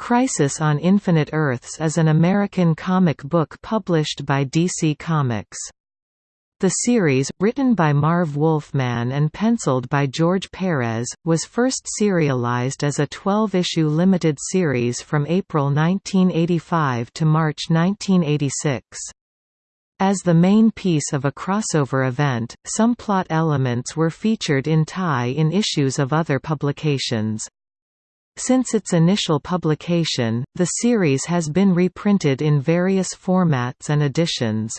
Crisis on Infinite Earths is an American comic book published by DC Comics. The series, written by Marv Wolfman and penciled by George Perez, was first serialized as a 12-issue limited series from April 1985 to March 1986. As the main piece of a crossover event, some plot elements were featured in tie-in issues of other publications. Since its initial publication, the series has been reprinted in various formats and editions.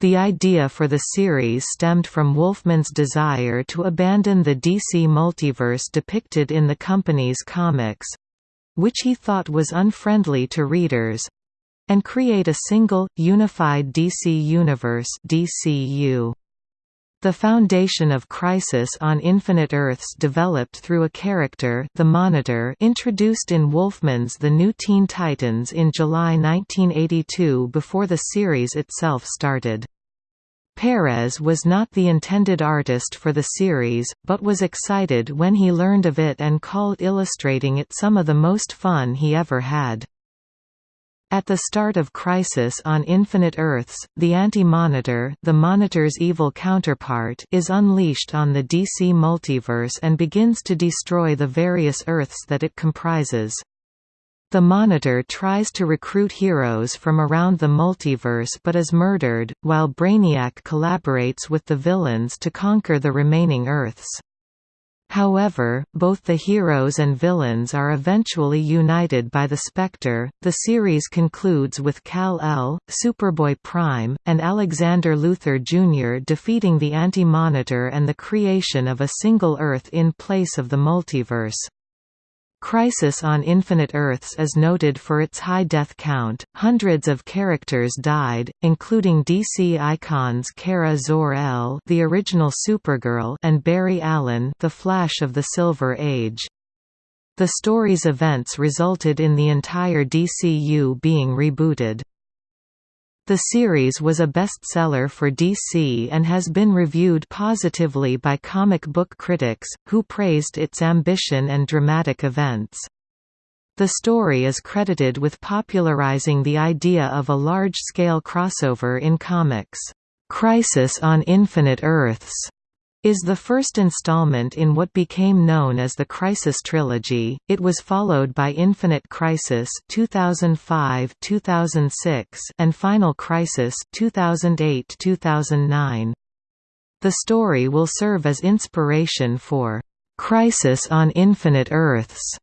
The idea for the series stemmed from Wolfman's desire to abandon the DC multiverse depicted in the company's comics—which he thought was unfriendly to readers—and create a single, unified DC universe DCU. The foundation of Crisis on Infinite Earths developed through a character the Monitor introduced in Wolfman's The New Teen Titans in July 1982 before the series itself started. Perez was not the intended artist for the series, but was excited when he learned of it and called illustrating it some of the most fun he ever had. At the start of Crisis on Infinite Earths, the Anti-Monitor the Monitor's evil counterpart is unleashed on the DC multiverse and begins to destroy the various Earths that it comprises. The Monitor tries to recruit heroes from around the multiverse but is murdered, while Brainiac collaborates with the villains to conquer the remaining Earths. However, both the heroes and villains are eventually united by the Spectre. The series concludes with Kal-El, Superboy Prime, and Alexander Luthor Jr. defeating the Anti-Monitor and the creation of a single Earth in place of the multiverse. Crisis on Infinite Earths is noted for its high death count. Hundreds of characters died, including DC icons Kara Zor-El, the original Supergirl, and Barry Allen, the Flash of the Silver Age. The story's events resulted in the entire DCU being rebooted. The series was a bestseller for DC and has been reviewed positively by comic book critics, who praised its ambition and dramatic events. The story is credited with popularizing the idea of a large-scale crossover in comics, "'Crisis on Infinite Earths' is the first installment in what became known as the Crisis Trilogy. It was followed by Infinite Crisis 2005-2006 and Final Crisis 2008-2009. The story will serve as inspiration for Crisis on Infinite Earths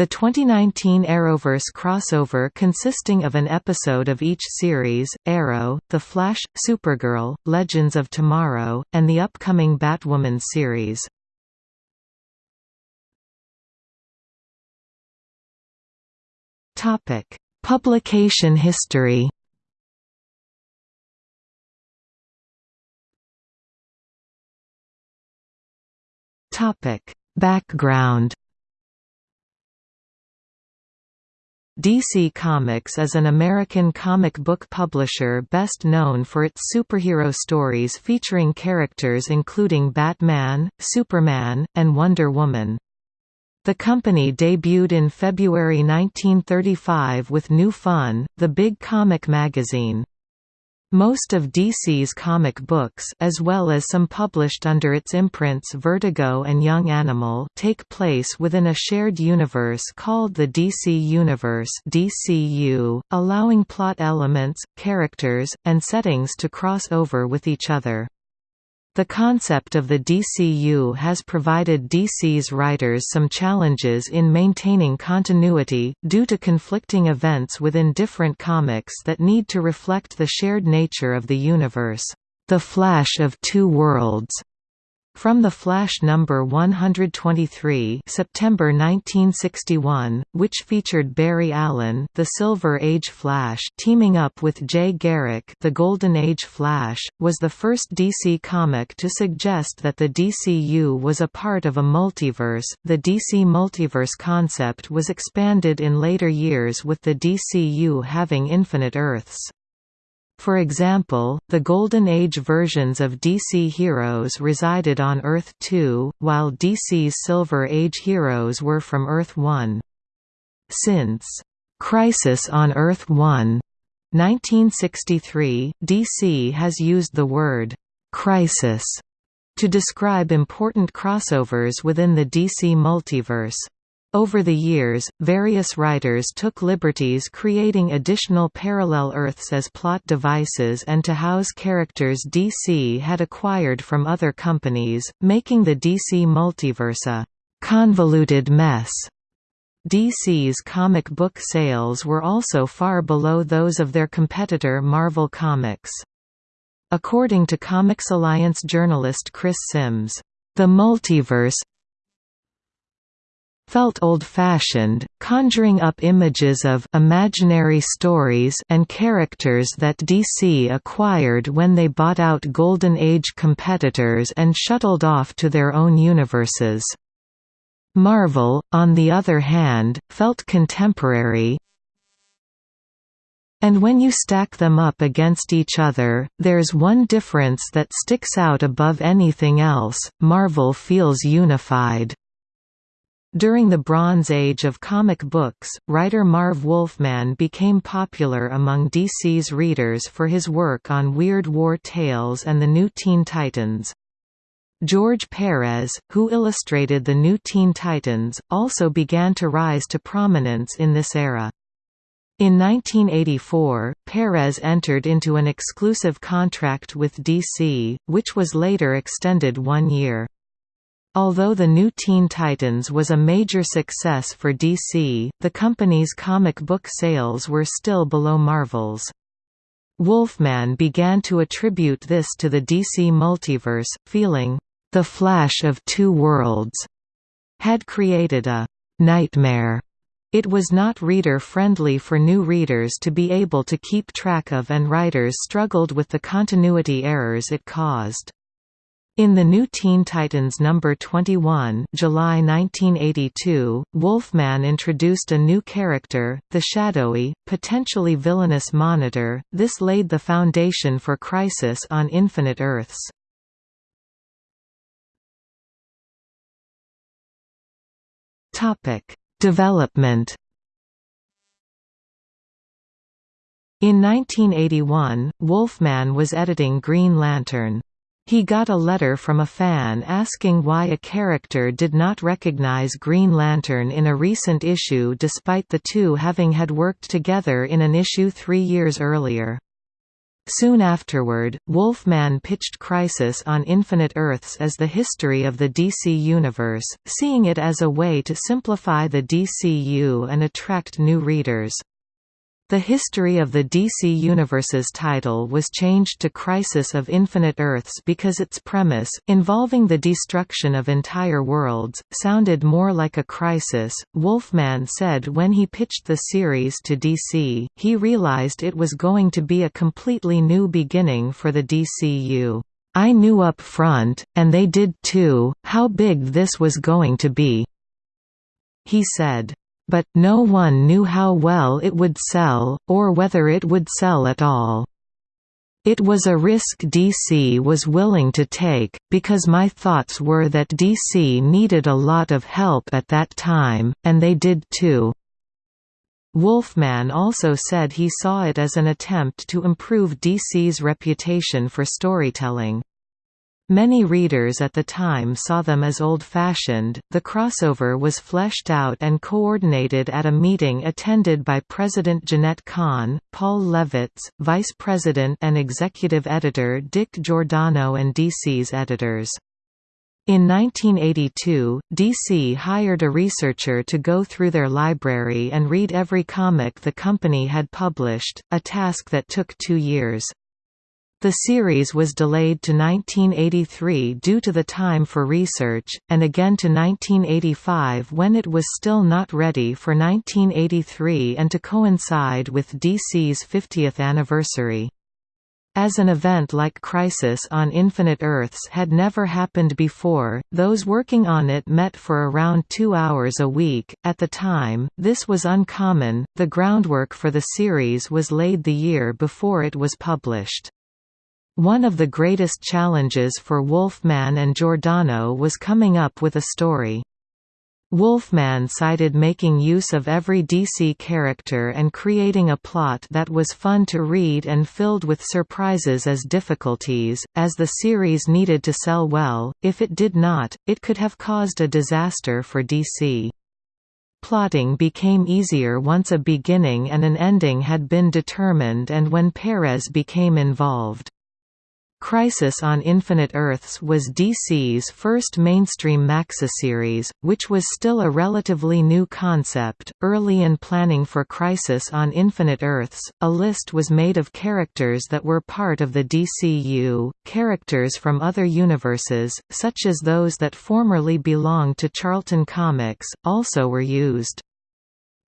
the 2019 Arrowverse crossover consisting of an episode of each series, Arrow, The Flash, Supergirl, Legends of Tomorrow, and the upcoming Batwoman series. Publication history Background DC Comics is an American comic book publisher best known for its superhero stories featuring characters including Batman, Superman, and Wonder Woman. The company debuted in February 1935 with New Fun, the big comic magazine. Most of DC's comic books as well as some published under its imprints Vertigo and Young Animal take place within a shared universe called the DC Universe DCU, allowing plot elements, characters, and settings to cross over with each other. The concept of the DCU has provided DC's writers some challenges in maintaining continuity, due to conflicting events within different comics that need to reflect the shared nature of the universe. The Flash of Two Worlds from The Flash number 123 September 1961, which featured Barry Allen the Silver Age Flash teaming up with Jay Garrick the Golden Age Flash, was the first DC comic to suggest that the DCU was a part of a multiverse. The DC multiverse concept was expanded in later years with the DCU having infinite Earths. For example, the Golden Age versions of DC heroes resided on Earth-2, while DC's Silver Age heroes were from Earth-1. Since Crisis on Earth 1 1963, DC has used the word crisis to describe important crossovers within the DC multiverse. Over the years, various writers took liberties creating additional parallel Earths as plot devices and to house characters DC had acquired from other companies, making the DC multiverse a convoluted mess. DC's comic book sales were also far below those of their competitor Marvel Comics. According to Comics Alliance journalist Chris Sims, "...the multiverse felt old-fashioned, conjuring up images of imaginary stories and characters that DC acquired when they bought out Golden Age competitors and shuttled off to their own universes. Marvel, on the other hand, felt contemporary, and when you stack them up against each other, there's one difference that sticks out above anything else, Marvel feels unified. During the Bronze Age of comic books, writer Marv Wolfman became popular among DC's readers for his work on Weird War Tales and the New Teen Titans. George Perez, who illustrated the New Teen Titans, also began to rise to prominence in this era. In 1984, Perez entered into an exclusive contract with DC, which was later extended one year. Although the new Teen Titans was a major success for DC, the company's comic book sales were still below Marvel's. Wolfman began to attribute this to the DC multiverse, feeling, "...the Flash of Two Worlds," had created a "...nightmare." It was not reader-friendly for new readers to be able to keep track of and writers struggled with the continuity errors it caused. In the New Teen Titans number 21, July 1982, Wolfman introduced a new character, the shadowy, potentially villainous Monitor. This laid the foundation for Crisis on Infinite Earths. Topic: Development. In 1981, Wolfman was editing Green Lantern. He got a letter from a fan asking why a character did not recognize Green Lantern in a recent issue despite the two having had worked together in an issue three years earlier. Soon afterward, Wolfman pitched Crisis on Infinite Earths as the history of the DC Universe, seeing it as a way to simplify the DCU and attract new readers. The history of the DC Universe's title was changed to Crisis of Infinite Earths because its premise, involving the destruction of entire worlds, sounded more like a crisis. Wolfman said when he pitched the series to DC, he realized it was going to be a completely new beginning for the DCU. I knew up front, and they did too, how big this was going to be. He said, but, no one knew how well it would sell, or whether it would sell at all. It was a risk DC was willing to take, because my thoughts were that DC needed a lot of help at that time, and they did too. Wolfman also said he saw it as an attempt to improve DC's reputation for storytelling. Many readers at the time saw them as old-fashioned. The crossover was fleshed out and coordinated at a meeting attended by President Jenette Kahn, Paul Levitz, Vice President and Executive Editor Dick Giordano and DC's editors. In 1982, DC hired a researcher to go through their library and read every comic the company had published, a task that took two years. The series was delayed to 1983 due to the time for research, and again to 1985 when it was still not ready for 1983 and to coincide with DC's 50th anniversary. As an event like Crisis on Infinite Earths had never happened before, those working on it met for around two hours a week. At the time, this was uncommon. The groundwork for the series was laid the year before it was published. One of the greatest challenges for Wolfman and Giordano was coming up with a story. Wolfman cited making use of every DC character and creating a plot that was fun to read and filled with surprises as difficulties, as the series needed to sell well, if it did not, it could have caused a disaster for DC. Plotting became easier once a beginning and an ending had been determined and when Perez became involved. Crisis on Infinite Earths was DC's first mainstream maxiseries, which was still a relatively new concept. Early in planning for Crisis on Infinite Earths, a list was made of characters that were part of the DCU, characters from other universes, such as those that formerly belonged to Charlton Comics, also were used.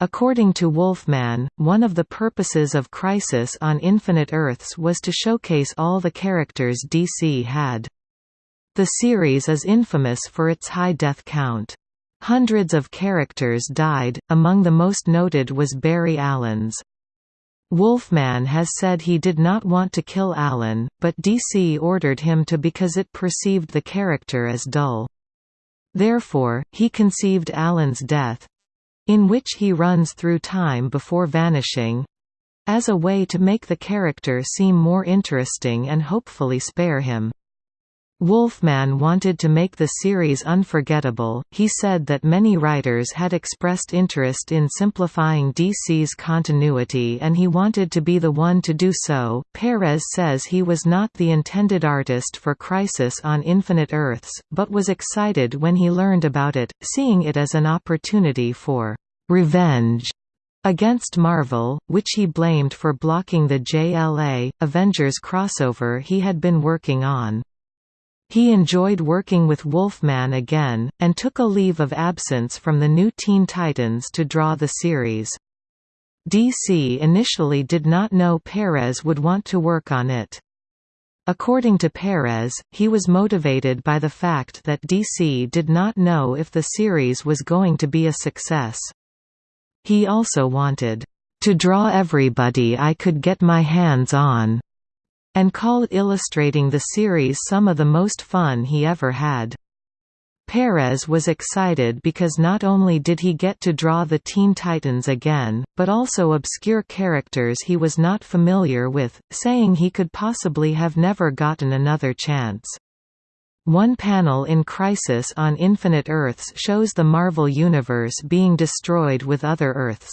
According to Wolfman, one of the purposes of Crisis on Infinite Earths was to showcase all the characters DC had. The series is infamous for its high death count. Hundreds of characters died, among the most noted was Barry Allen's. Wolfman has said he did not want to kill Allen, but DC ordered him to because it perceived the character as dull. Therefore, he conceived Allen's death, in which he runs through time before vanishing as a way to make the character seem more interesting and hopefully spare him. Wolfman wanted to make the series unforgettable. He said that many writers had expressed interest in simplifying DC's continuity and he wanted to be the one to do so. Perez says he was not the intended artist for Crisis on Infinite Earths, but was excited when he learned about it, seeing it as an opportunity for revenge against Marvel, which he blamed for blocking the JLA Avengers crossover he had been working on. He enjoyed working with Wolfman again, and took a leave of absence from the new Teen Titans to draw the series. DC initially did not know Perez would want to work on it. According to Perez, he was motivated by the fact that DC did not know if the series was going to be a success. He also wanted, "...to draw everybody I could get my hands on." And called illustrating the series some of the most fun he ever had. Perez was excited because not only did he get to draw the Teen Titans again, but also obscure characters he was not familiar with, saying he could possibly have never gotten another chance. One panel in Crisis on Infinite Earths shows the Marvel Universe being destroyed with other Earths.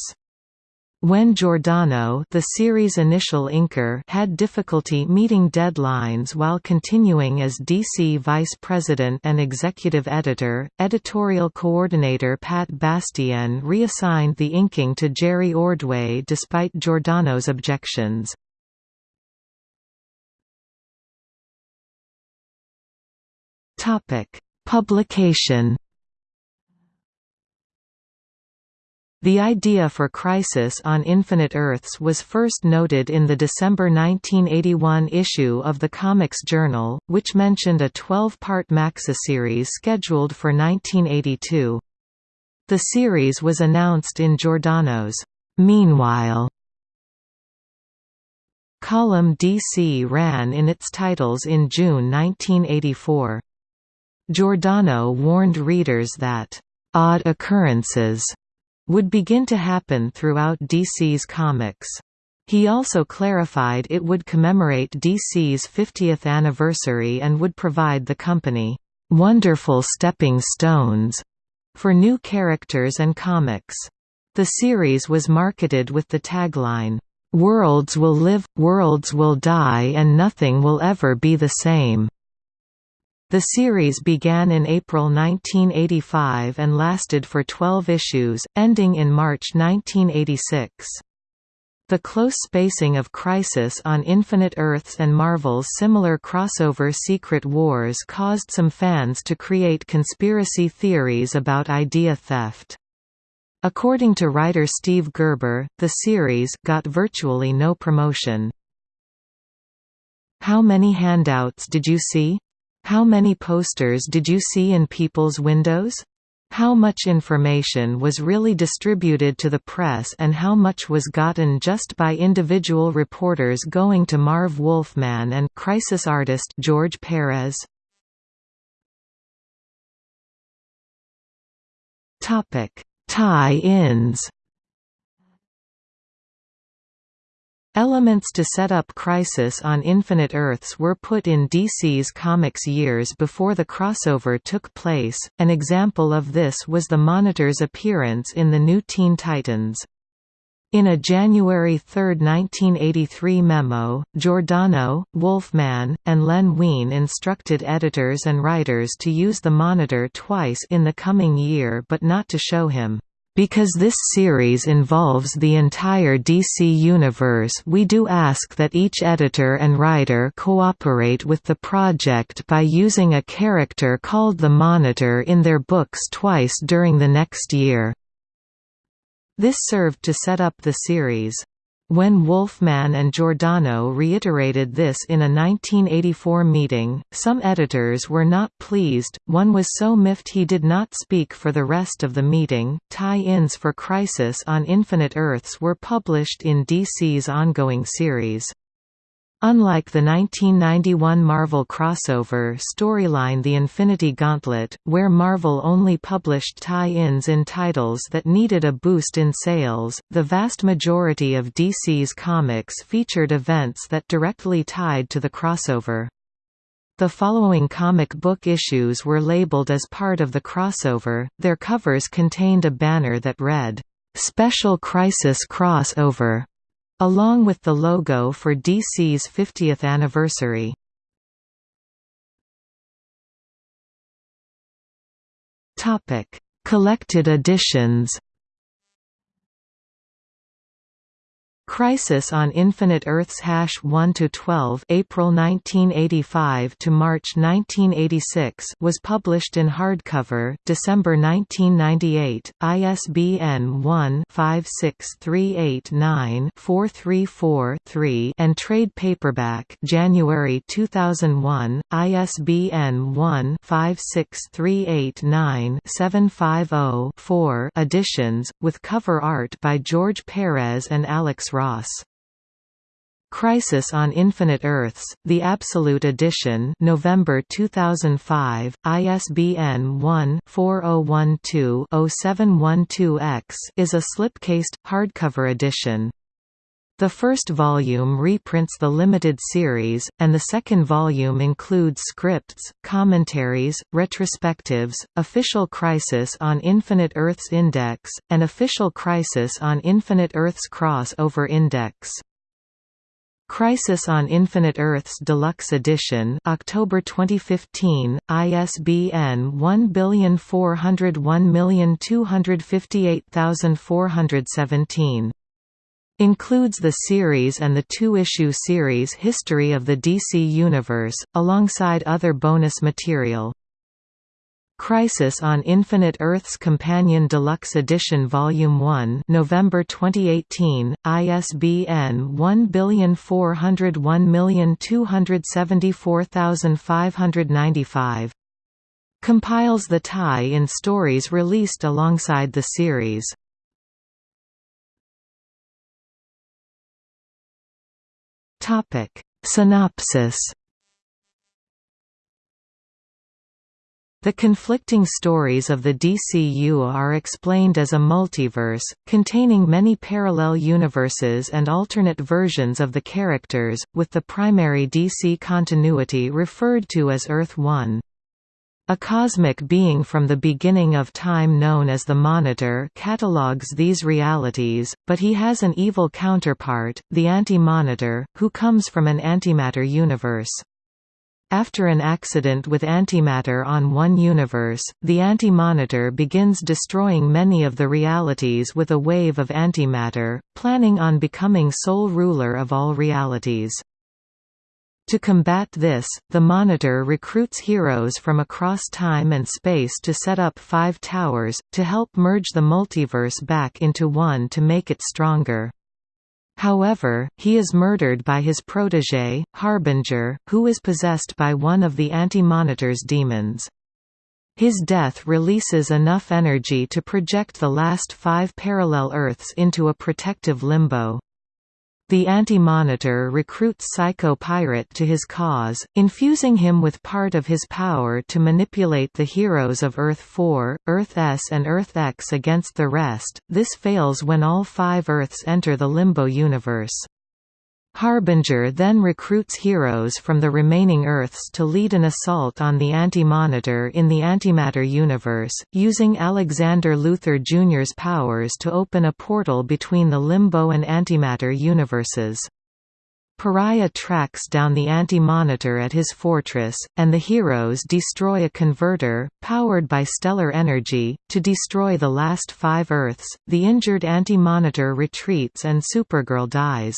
When Giordano the series' initial inker had difficulty meeting deadlines while continuing as DC vice president and executive editor, editorial coordinator Pat Bastienne reassigned the inking to Jerry Ordway despite Giordano's objections. Publication The idea for Crisis on Infinite Earths was first noted in the December 1981 issue of the Comics Journal, which mentioned a 12-part maxi series scheduled for 1982. The series was announced in Giordano's Meanwhile column DC ran in its titles in June 1984. Giordano warned readers that odd occurrences would begin to happen throughout DC's comics. He also clarified it would commemorate DC's 50th anniversary and would provide the company, "...wonderful stepping stones," for new characters and comics. The series was marketed with the tagline, "...worlds will live, worlds will die and nothing will ever be the same." The series began in April 1985 and lasted for 12 issues, ending in March 1986. The close spacing of Crisis on Infinite Earths and Marvel's similar crossover Secret Wars caused some fans to create conspiracy theories about idea theft. According to writer Steve Gerber, the series got virtually no promotion. How many handouts did you see? How many posters did you see in people's windows? How much information was really distributed to the press and how much was gotten just by individual reporters going to Marv Wolfman and crisis artist George Perez? Tie-ins Elements to set up Crisis on Infinite Earths were put in DC's comics years before the crossover took place, an example of this was the Monitor's appearance in the new Teen Titans. In a January 3, 1983 memo, Giordano, Wolfman, and Len Wein instructed editors and writers to use the Monitor twice in the coming year but not to show him. Because this series involves the entire DC universe we do ask that each editor and writer cooperate with the project by using a character called the Monitor in their books twice during the next year. This served to set up the series. When Wolfman and Giordano reiterated this in a 1984 meeting, some editors were not pleased, one was so miffed he did not speak for the rest of the meeting. Tie-ins for Crisis on Infinite Earths were published in DC's ongoing series. Unlike the 1991 Marvel crossover storyline The Infinity Gauntlet, where Marvel only published tie-ins in titles that needed a boost in sales, the vast majority of DC's comics featured events that directly tied to the crossover. The following comic book issues were labeled as part of the crossover, their covers contained a banner that read, "'Special Crisis Crossover' along with the logo for DC's 50th anniversary. Collected editions Crisis on Infinite Earths hash 1 to 12 April 1985 to March 1986 was published in hardcover December 1998 ISBN 1-56389-434-3 and trade paperback January 2001 ISBN 1-56389-750-4 editions with cover art by George Perez and Alex Ross. Crisis on Infinite Earths, The Absolute Edition November 2005, ISBN 1-4012-0712-X is a slipcased, hardcover edition. The first volume reprints the limited series, and the second volume includes scripts, commentaries, retrospectives, Official Crisis on Infinite Earths Index, and Official Crisis on Infinite Earths Cross-Over Index. Crisis on Infinite Earths Deluxe Edition October 2015, ISBN 14001258417 Includes the series and the two-issue series History of the DC Universe, alongside other bonus material. Crisis on Infinite Earths Companion Deluxe Edition Volume 1 November 2018, ISBN 14001274595. Compiles the tie-in stories released alongside the series. Topic Synopsis The conflicting stories of the DCU are explained as a multiverse, containing many parallel universes and alternate versions of the characters, with the primary DC continuity referred to as Earth 1. A cosmic being from the beginning of time known as the Monitor catalogues these realities, but he has an evil counterpart, the Anti-Monitor, who comes from an antimatter universe. After an accident with antimatter on one universe, the Anti-Monitor begins destroying many of the realities with a wave of antimatter, planning on becoming sole ruler of all realities. To combat this, the Monitor recruits heroes from across time and space to set up five towers, to help merge the multiverse back into one to make it stronger. However, he is murdered by his protege, Harbinger, who is possessed by one of the Anti-Monitor's demons. His death releases enough energy to project the last five parallel Earths into a protective limbo. The Anti-Monitor recruits Psycho Pirate to his cause, infusing him with part of his power to manipulate the heroes of Earth-4, Earth-S and Earth-X against the rest. This fails when all five Earths enter the Limbo universe. Harbinger then recruits heroes from the remaining Earths to lead an assault on the Anti-Monitor in the Antimatter universe, using Alexander Luthor Jr.'s powers to open a portal between the Limbo and Antimatter universes. Pariah tracks down the Anti-Monitor at his fortress, and the heroes destroy a converter, powered by stellar energy, to destroy the last five Earths. The injured Anti-Monitor retreats and Supergirl dies.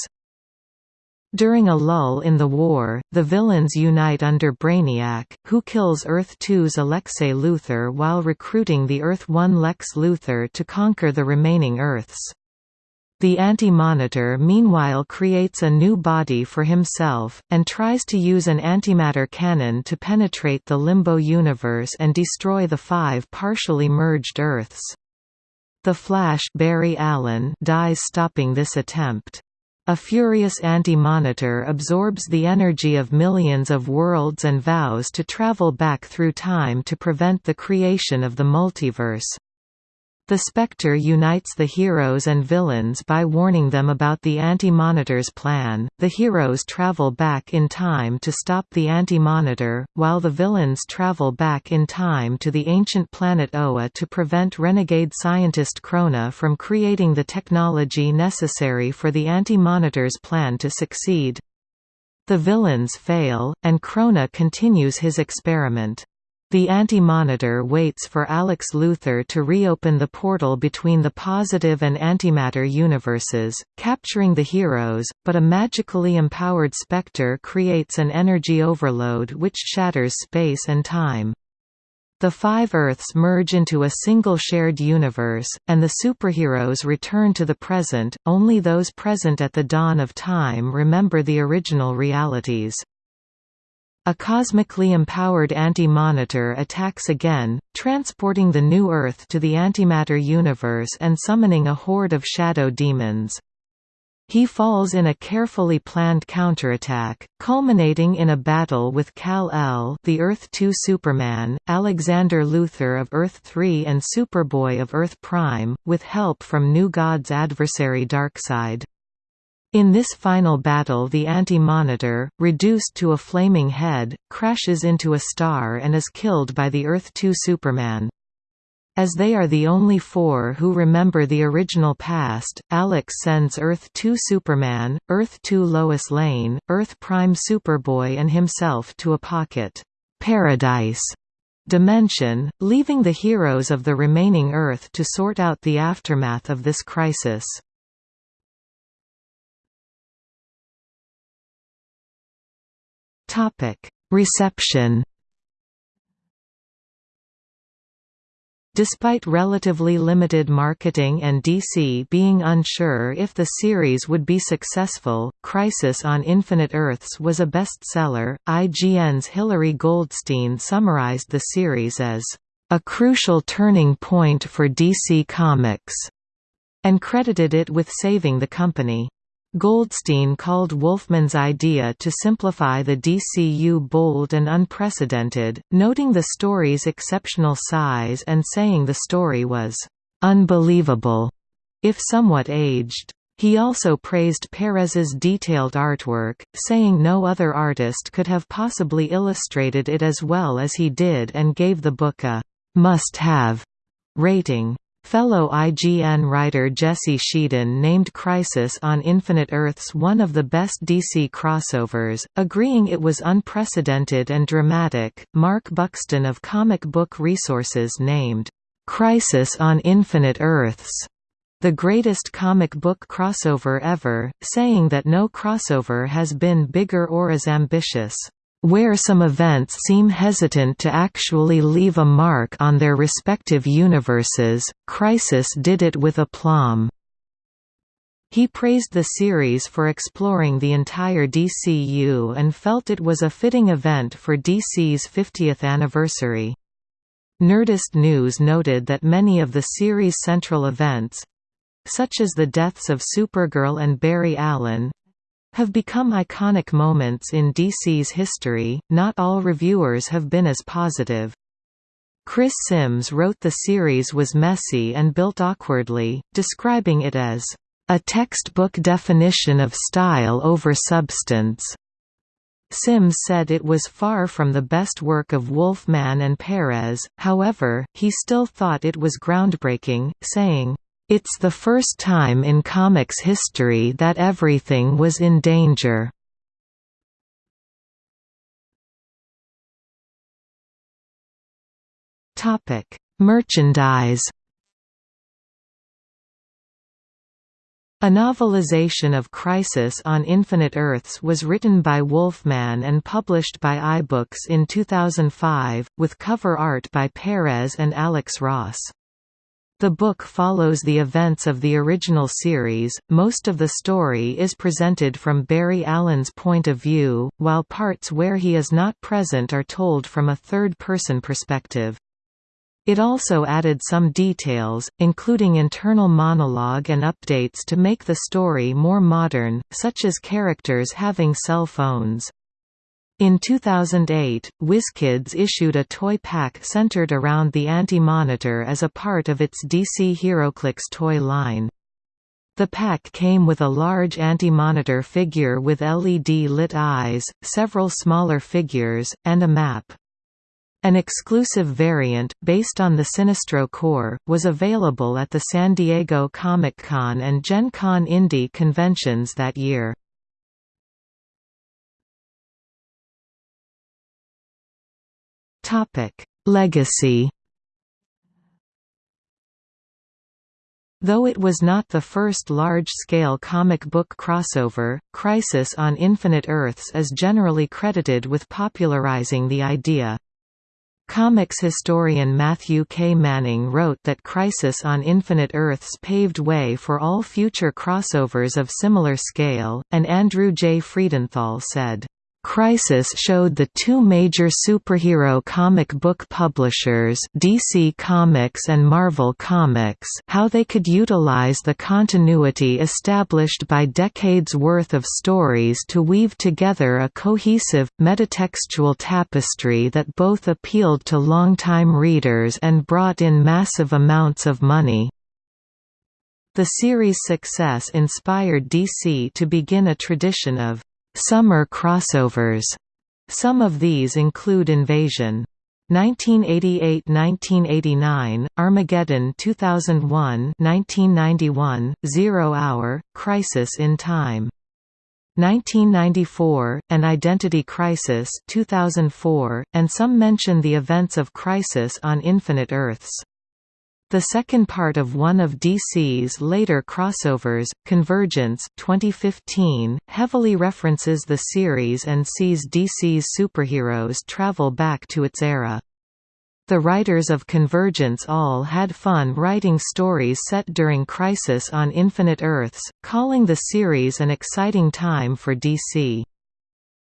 During a lull in the war, the villains unite under Brainiac, who kills Earth-2's Alexei Luthor while recruiting the Earth-1 Lex Luthor to conquer the remaining Earths. The Anti-Monitor meanwhile creates a new body for himself, and tries to use an antimatter cannon to penetrate the Limbo universe and destroy the five partially merged Earths. The Flash Barry Allen dies stopping this attempt. A furious anti-monitor absorbs the energy of millions of worlds and vows to travel back through time to prevent the creation of the multiverse. The Spectre unites the heroes and villains by warning them about the Anti-Monitor's plan. The heroes travel back in time to stop the Anti-Monitor, while the villains travel back in time to the ancient planet Oa to prevent renegade scientist Krona from creating the technology necessary for the Anti-Monitor's plan to succeed. The villains fail, and Krona continues his experiment. The Anti-Monitor waits for Alex Luthor to reopen the portal between the positive and antimatter universes, capturing the heroes, but a magically empowered Spectre creates an energy overload which shatters space and time. The five Earths merge into a single shared universe, and the superheroes return to the present, only those present at the dawn of time remember the original realities. A cosmically empowered Anti-Monitor attacks again, transporting the new Earth to the antimatter universe and summoning a horde of shadow demons. He falls in a carefully planned counterattack, culminating in a battle with Kal-El the Earth-2 Superman, Alexander Luthor of Earth-3 and Superboy of Earth-Prime, with help from New God's adversary Darkseid. In this final battle the Anti-Monitor, reduced to a flaming head, crashes into a star and is killed by the Earth-2 Superman. As they are the only four who remember the original past, Alex sends Earth-2 Superman, Earth-2 Lois Lane, Earth-Prime Superboy and himself to a pocket paradise dimension, leaving the heroes of the remaining Earth to sort out the aftermath of this crisis. Topic: Reception. Despite relatively limited marketing and DC being unsure if the series would be successful, Crisis on Infinite Earths was a bestseller. IGN's Hilary Goldstein summarized the series as a crucial turning point for DC Comics, and credited it with saving the company. Goldstein called Wolfman's idea to simplify the DCU bold and unprecedented, noting the story's exceptional size and saying the story was «unbelievable», if somewhat aged. He also praised Perez's detailed artwork, saying no other artist could have possibly illustrated it as well as he did and gave the book a «must-have» rating. Fellow IGN writer Jesse Schedeen named Crisis on Infinite Earths one of the best DC crossovers, agreeing it was unprecedented and dramatic. Marc Buxton of Comic Book Resources named Crisis on Infinite Earths the greatest comic book crossover ever, saying that no crossover has been bigger or as ambitious where some events seem hesitant to actually leave a mark on their respective universes, Crisis did it with aplomb. He praised the series for exploring the entire DCU and felt it was a fitting event for DC's 50th anniversary. Nerdist News noted that many of the series' central events, such as the deaths of Supergirl and Barry Allen, have become iconic moments in DC's history, not all reviewers have been as positive. Chris Sims wrote the series was messy and built awkwardly, describing it as a textbook definition of style over substance. Sims said it was far from the best work of Wolfman and Perez, however, he still thought it was groundbreaking, saying, "...it's the first time in comics history that everything was in danger." Topic: Merchandise A novelization of Crisis on Infinite Earths was written by Wolfman and published by iBooks in 2005, with cover art by Perez and Alex Ross. The book follows the events of the original series, most of the story is presented from Barry Allen's point of view, while parts where he is not present are told from a third-person perspective. It also added some details, including internal monologue and updates to make the story more modern, such as characters having cell phones. In 2008, WizKids issued a toy pack centered around the Anti-Monitor as a part of its DC HeroClix toy line. The pack came with a large Anti-Monitor figure with LED-lit eyes, several smaller figures, and a map. An exclusive variant, based on the Sinestro Corps, was available at the San Diego Comic-Con and Gen Con Indy conventions that year. Legacy Though it was not the first large-scale comic book crossover, Crisis on Infinite Earths is generally credited with popularizing the idea. Comics historian Matthew K. Manning wrote that Crisis on Infinite Earths paved way for all future crossovers of similar scale, and Andrew J. Friedenthal said, Crisis showed the two major superhero comic book publishers DC Comics and Marvel Comics how they could utilize the continuity established by decades worth of stories to weave together a cohesive, metatextual tapestry that both appealed to longtime readers and brought in massive amounts of money. The series' success inspired DC to begin a tradition of Summer crossovers. Some of these include Invasion. 1988–1989, Armageddon 2001 1991, Zero Hour, Crisis in Time. 1994, An Identity Crisis 2004, and some mention the events of Crisis on Infinite Earths. The second part of one of DC's later crossovers, Convergence 2015, heavily references the series and sees DC's superheroes travel back to its era. The writers of Convergence all had fun writing stories set during Crisis on Infinite Earths, calling the series an exciting time for DC.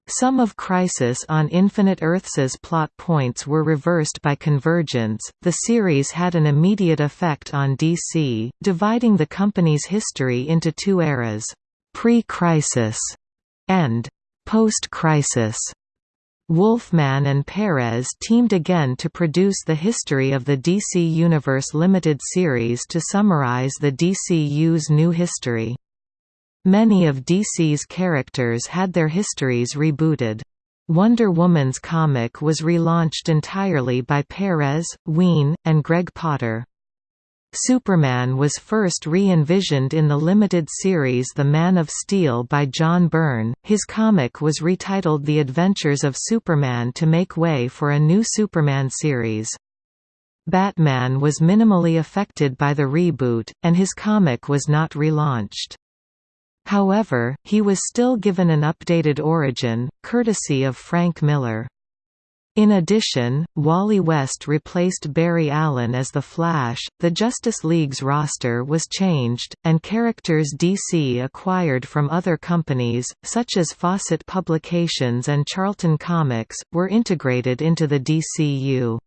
Some of Crisis on Infinite Earths's plot points were reversed by Convergence. The series had an immediate effect on DC, dividing the company's history into two eras: pre-crisis and post-crisis. Wolfman and Perez teamed again to produce the History of the DC Universe limited series to summarize the DCU's new history. Many of DC's characters had their histories rebooted. Wonder Woman's comic was relaunched entirely by Perez, Wein, and Greg Potter. Superman was first re-envisioned in the limited series The Man of Steel by John Byrne. His comic was retitled The Adventures of Superman to make way for a new Superman series. Batman was minimally affected by the reboot, and his comic was not relaunched. However, he was still given an updated origin, courtesy of Frank Miller. In addition, Wally West replaced Barry Allen as The Flash, the Justice League's roster was changed, and characters DC acquired from other companies, such as Fawcett Publications and Charlton Comics, were integrated into the DCU.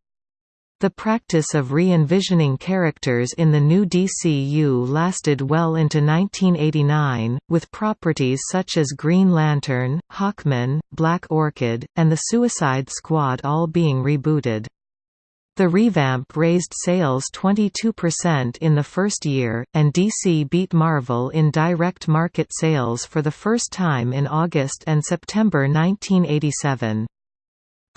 The practice of re-envisioning characters in the new DCU lasted well into 1989, with properties such as Green Lantern, Hawkman, Black Orchid, and the Suicide Squad all being rebooted. The revamp raised sales 22% in the first year, and DC beat Marvel in direct market sales for the first time in August and September 1987.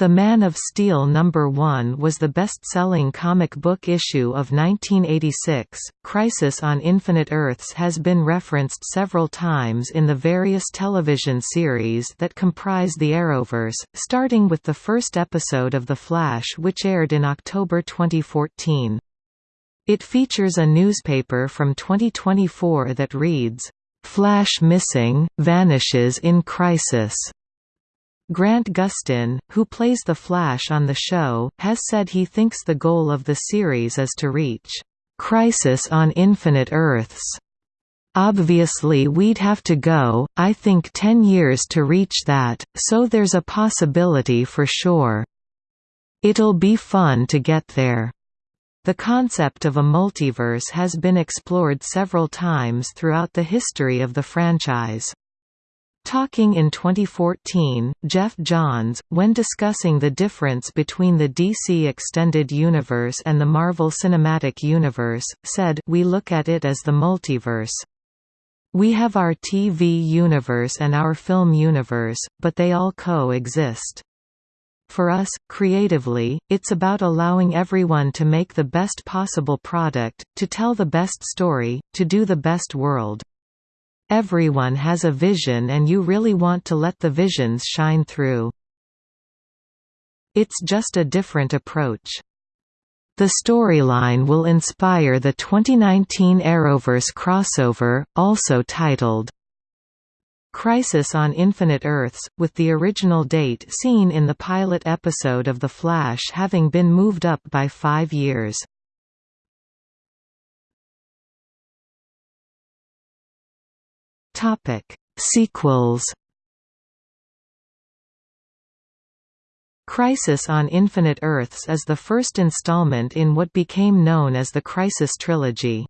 The Man of Steel number 1 was the best-selling comic book issue of 1986. Crisis on Infinite Earths has been referenced several times in the various television series that comprise the Arrowverse, starting with the first episode of The Flash which aired in October 2014. It features a newspaper from 2024 that reads, "Flash missing, vanishes in crisis." Grant Gustin, who plays the Flash on the show, has said he thinks the goal of the series is to reach "...crisis on infinite Earths." Obviously we'd have to go, I think 10 years to reach that, so there's a possibility for sure. It'll be fun to get there. The concept of a multiverse has been explored several times throughout the history of the franchise. Talking in 2014, Geoff Johns, when discussing the difference between the DC Extended Universe and the Marvel Cinematic Universe, said, We look at it as the multiverse. We have our TV universe and our film universe, but they all co-exist. For us, creatively, it's about allowing everyone to make the best possible product, to tell the best story, to do the best world. Everyone has a vision and you really want to let the visions shine through. It's just a different approach. The storyline will inspire the 2019 Arrowverse crossover, also titled Crisis on Infinite Earths, with the original date seen in the pilot episode of The Flash having been moved up by five years. Topic: Sequels. Crisis on Infinite Earths is the first installment in what became known as the Crisis Trilogy.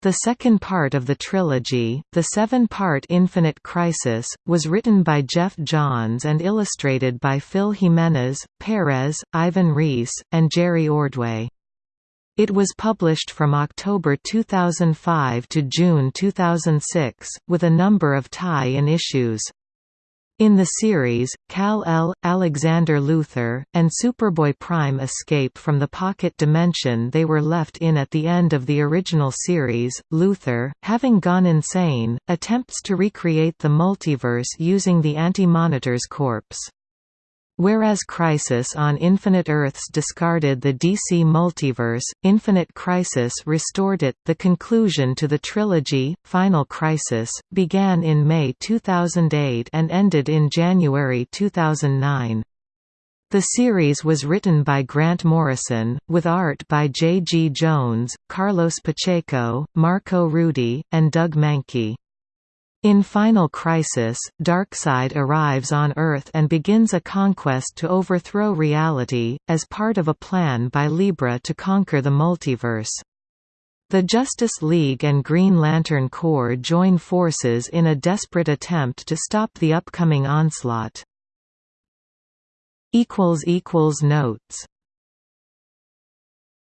The second part of the trilogy, the seven-part Infinite Crisis, was written by Geoff Johns and illustrated by Phil Jimenez, Perez, Ivan Reis, and Jerry Ordway. It was published from October 2005 to June 2006, with a number of tie-in issues. In the series, Kal-L, Alexander Luthor, and Superboy Prime escape from the pocket dimension they were left in at the end of the original series. Luthor, having gone insane, attempts to recreate the multiverse using the Anti-Monitor's corpse. Whereas Crisis on Infinite Earths discarded the DC multiverse, Infinite Crisis restored it. The conclusion to the trilogy, Final Crisis, began in May 2008 and ended in January 2009. The series was written by Grant Morrison, with art by J. G. Jones, Carlos Pacheco, Marco Rudy, and Doug Mahnke. In Final Crisis, Darkseid arrives on Earth and begins a conquest to overthrow reality, as part of a plan by Libra to conquer the multiverse. The Justice League and Green Lantern Corps join forces in a desperate attempt to stop the upcoming onslaught. Notes